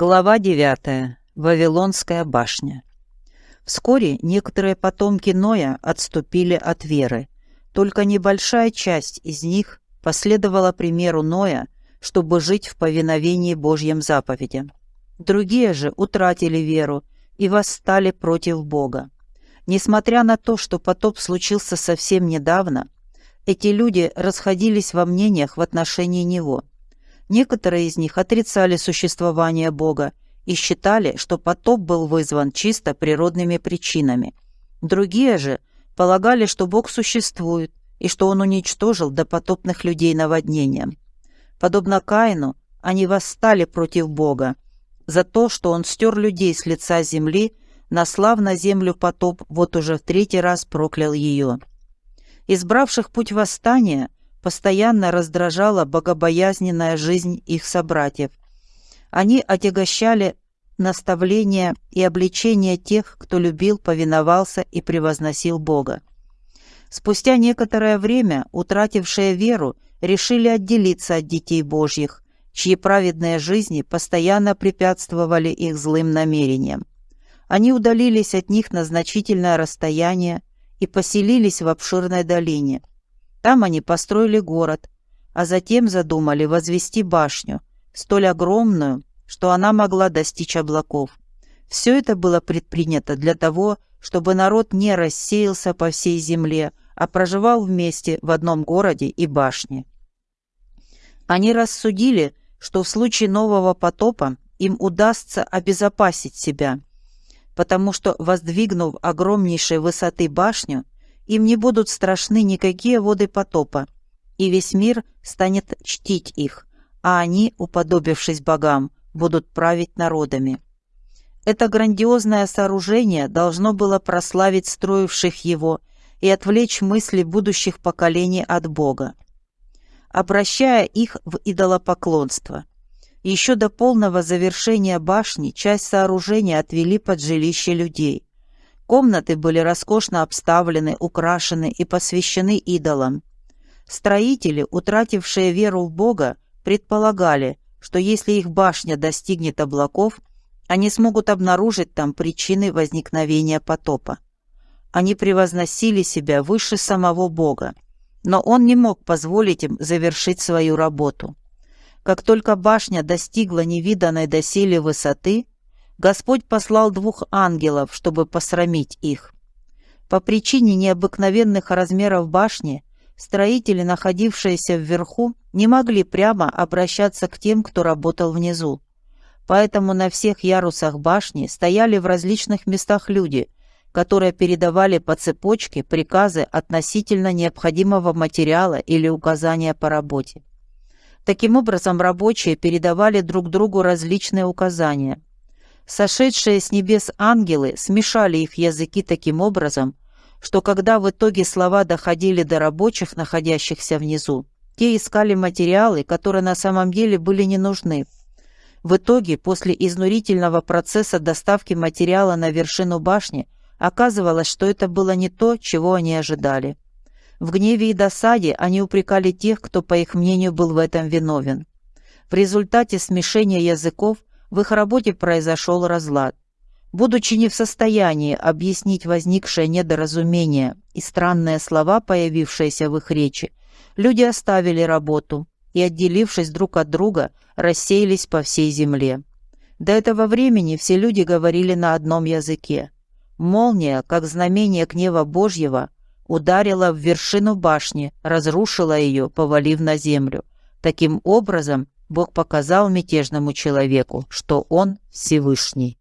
Глава 9. Вавилонская башня. Вскоре некоторые потомки Ноя отступили от веры. Только небольшая часть из них последовала примеру Ноя, чтобы жить в повиновении Божьим заповедям. Другие же утратили веру и восстали против Бога. Несмотря на то, что потоп случился совсем недавно, эти люди расходились во мнениях в отношении него – Некоторые из них отрицали существование Бога и считали, что потоп был вызван чисто природными причинами. Другие же полагали, что Бог существует и что Он уничтожил допотопных людей наводнением. Подобно Каину, они восстали против Бога за то, что Он стер людей с лица земли, наслав на землю потоп, вот уже в третий раз проклял ее. Избравших путь восстания – постоянно раздражала богобоязненная жизнь их собратьев. Они отягощали наставления и обличения тех, кто любил, повиновался и превозносил Бога. Спустя некоторое время утратившие веру решили отделиться от детей Божьих, чьи праведные жизни постоянно препятствовали их злым намерениям. Они удалились от них на значительное расстояние и поселились в обширной долине – там они построили город, а затем задумали возвести башню, столь огромную, что она могла достичь облаков. Все это было предпринято для того, чтобы народ не рассеялся по всей земле, а проживал вместе в одном городе и башне. Они рассудили, что в случае нового потопа им удастся обезопасить себя, потому что, воздвигнув огромнейшей высоты башню, им не будут страшны никакие воды потопа, и весь мир станет чтить их, а они, уподобившись богам, будут править народами. Это грандиозное сооружение должно было прославить строивших его и отвлечь мысли будущих поколений от Бога, обращая их в идолопоклонство. Еще до полного завершения башни часть сооружения отвели под жилище людей. Комнаты были роскошно обставлены, украшены и посвящены идолам. Строители, утратившие веру в Бога, предполагали, что если их башня достигнет облаков, они смогут обнаружить там причины возникновения потопа. Они превозносили себя выше самого Бога, но он не мог позволить им завершить свою работу. Как только башня достигла невиданной доселе высоты, Господь послал двух ангелов, чтобы посрамить их. По причине необыкновенных размеров башни строители, находившиеся вверху, не могли прямо обращаться к тем, кто работал внизу. Поэтому на всех ярусах башни стояли в различных местах люди, которые передавали по цепочке приказы относительно необходимого материала или указания по работе. Таким образом, рабочие передавали друг другу различные указания – Сошедшие с небес ангелы смешали их языки таким образом, что когда в итоге слова доходили до рабочих, находящихся внизу, те искали материалы, которые на самом деле были не нужны. В итоге, после изнурительного процесса доставки материала на вершину башни, оказывалось, что это было не то, чего они ожидали. В гневе и досаде они упрекали тех, кто, по их мнению, был в этом виновен. В результате смешения языков в их работе произошел разлад. Будучи не в состоянии объяснить возникшее недоразумение и странные слова, появившиеся в их речи, люди оставили работу и, отделившись друг от друга, рассеялись по всей земле. До этого времени все люди говорили на одном языке. Молния, как знамение гнева Божьего, ударила в вершину башни, разрушила ее, повалив на землю. Таким образом, Бог показал мятежному человеку, что он Всевышний.